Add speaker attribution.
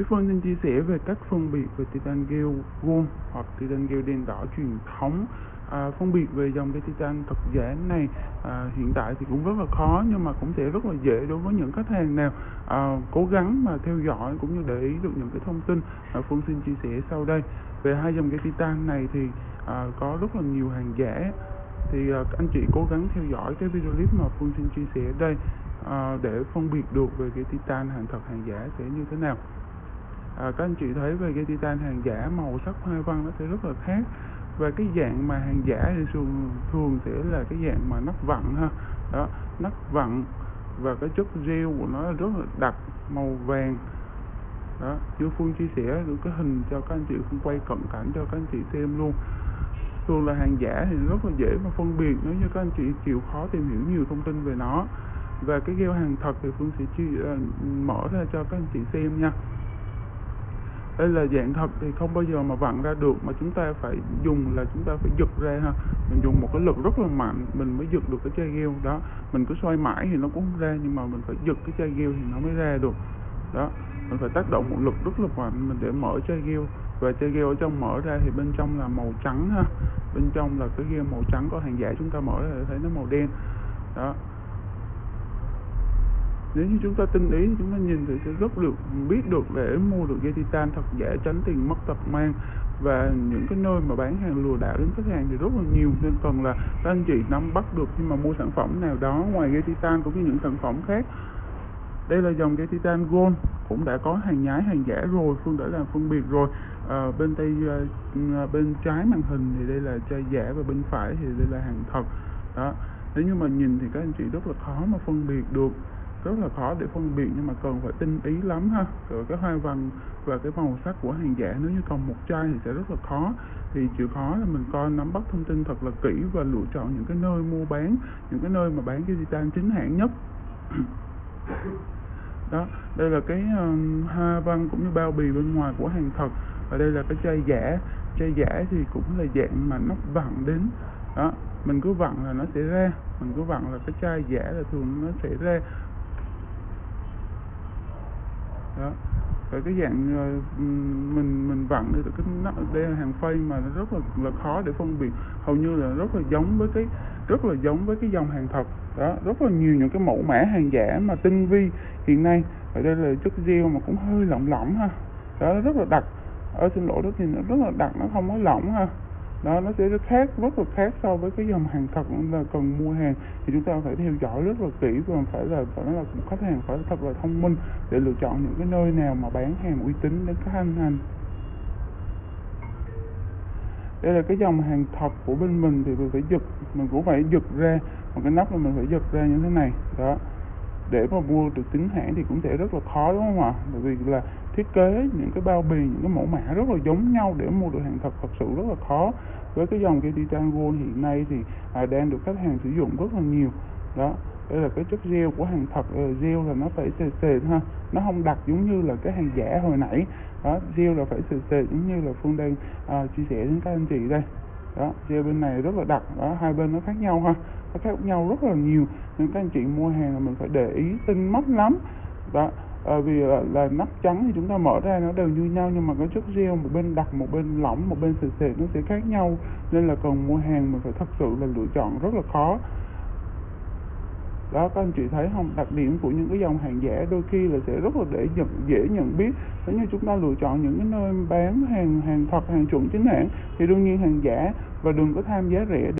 Speaker 1: Đức Phương xin chia sẻ về cách phân biệt về titan gel gold hoặc titan gel đen đỏ truyền thống. À, phân biệt về dòng cây titan thật giả này à, hiện tại thì cũng rất là khó nhưng mà cũng sẽ rất là dễ đối với những khách hàng nào à, cố gắng mà theo dõi cũng như để ý được những cái thông tin mà Phương xin chia sẻ sau đây. Về hai dòng cây titan này thì à, có rất là nhiều hàng giả. Thì à, anh chị cố gắng theo dõi cái video clip mà Phương xin chia sẻ ở đây à, để phân biệt được về cái titan hàng thật hàng giả sẽ như thế nào à, các anh chị thấy về cái titan hàng giả màu sắc hoa văn nó sẽ rất là khác. Và cái dạng mà hàng giả thì thường thường sẽ là cái dạng mà nắp vặn ha. Đó nắp vặn và cái chất gel của nó rất là đặc màu vàng. Đó chú phương chia sẻ được cái hình cho các anh chị phương quay cận cảnh cho các anh chị xem luôn. Thường là hàng giả thì rất là dễ mà phân biệt nếu như các anh chị chịu khó tìm hiểu nhiều thông tin về nó. Và cái gel hàng thật thì phương sẽ chia, uh, mở ra cho các anh chị xem nha đây là dạng thật thì không bao giờ mà vặn ra được, mà chúng ta phải dùng là chúng ta phải giật ra ha. Mình dùng một cái lực rất là mạnh, mình mới giật được cái chai gheo đó. Mình cứ xoay mãi thì nó cũng không ra, nhưng mà mình phải giật cái chai gheo thì nó mới ra được. Đó, mình phải tác động một lực rất là mạnh mình để mở chai gheo và chai gheo ở trong mở ra thì bên trong là màu trắng ha. Bên trong là cái gheo màu trắng, có hàng giả chúng ta mở ra thì thấy nó màu đen. Đó nếu như chúng ta tinh ý chúng ta nhìn thì sẽ rất được biết được để mua được dây titan thật giả tránh tiền mất tật mang và những cái nơi mà bán hàng lừa đảo đến khách hàng thì rất là nhiều. Nên cần là các anh chị nắm bắt được khi mà mua sản phẩm nào đó ngoài dây titan cũng như những sản phẩm khác. Đây là dòng dây titan gold cũng đã có hàng nhái hàng giả rồi phương đã làm phân biệt rồi. À, bên tay à, bên trái màn hình thì đây là chai giả và bên phải thì đây là hàng thật. Đó nếu như mà nhìn thì các anh chị rất là khó mà phân biệt được rất là khó để phân biệt nhưng mà cần phải tinh ý lắm ha. Rồi cái hoa văn và cái màu sắc của hàng giả nếu như còn một chai thì sẽ rất là khó. Thì chịu khó là mình coi nắm bắt thông tin thật là kỹ và lựa chọn những cái nơi mua bán những cái nơi mà bán cái titan chính hãng nhất. Đó đây là cái um, hoa văn cũng như bao bì bên ngoài của hàng thật. Và đây là cái chai giả. Chai giả thì cũng là dạng mà nó vặn đến. Đó mình cứ vặn là nó sẽ ra. Mình cứ vặn là cái chai giả là thường nó sẽ ra đó. Rồi cái dạng ờ, mình mình vặn được cái nó, đây là hàng phay mà nó rất là là khó để phân biệt. Hầu như là rất là giống với cái, rất là giống với cái dòng hàng thật. Đó, rất là nhiều những cái mẫu mã hàng giả mà tinh vi hiện nay. Ở đây là chất gel mà cũng hơi lỏng lỏng ha. Đó, rất là đặc. Ở xin lỗi đó thì nó rất là đặc, nó không có lỏng ha đó, nó sẽ rất khác, rất là khác so với cái dòng hàng thật là cần mua hàng. Thì chúng ta phải theo dõi rất là kỹ và phải là phải là khách hàng phải thật là thông minh để lựa chọn những cái nơi nào mà bán hàng uy tín đến các anh anh đây là cái dòng hàng thật của bên mình thì mình phải giật, mình cũng phải giật ra, một cái nắp là mình phải giật ra như thế này. Đó để mà mua được chính hãng thì cũng sẽ rất là khó đúng không ạ? Bởi vì là thiết kế những cái bao bì những cái mẫu mã rất là giống nhau để mua được hàng thật thật sự rất là khó. Với cái dòng cái titan gold hiện nay thì à, đang được khách hàng sử dụng rất là nhiều. Đó đây là cái chất gel của hàng thật uh, gel là nó phải sền sệt ha nó không đặc giống như là cái hàng giả hồi nãy. Đó gel là phải sền sệt giống như là phương đang uh, chia sẻ đến các anh chị đây đó gel bên này rất là đặc. Đó hai bên nó khác nhau ha. Nó khác nhau rất là nhiều. Nên các anh chị mua hàng là mình phải để ý tinh mắt lắm. Đó à, vì là, là nắp trắng thì chúng ta mở ra nó đều như nhau nhưng mà cái chất gel một bên đặc một bên lỏng một bên sệt sệt nó sẽ khác nhau. Nên là cần mua hàng mình phải thật sự là lựa chọn rất là khó đó các anh chị thấy không? Đặc điểm của những cái dòng hàng giả đôi khi là sẽ rất là để nhận, dễ nhận biết. Nếu như chúng ta lựa chọn những cái nơi bán hàng hàng thật hàng chuẩn chính hãng thì đương nhiên hàng giả và đừng có tham giá rẻ.